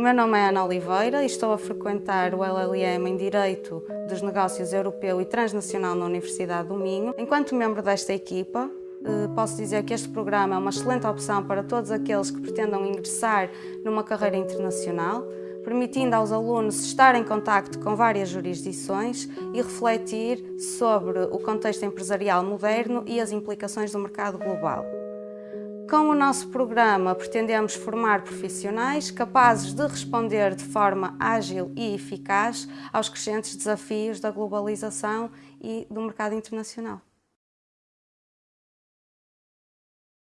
O meu nome é Ana Oliveira e estou a frequentar o LLM em Direito dos Negócios Europeu e Transnacional na Universidade do Minho. Enquanto membro desta equipa, eh, posso dizer que este programa é uma excelente opção para todos aqueles que pretendam ingressar numa carreira internacional, permitindo aos alunos estar em contacto com várias jurisdições e refletir sobre o contexto empresarial moderno e as implicações do mercado global. Com o nosso programa, pretendemos formar profissionais capazes de responder de forma ágil e eficaz aos crescentes desafios da globalização e do mercado internacional.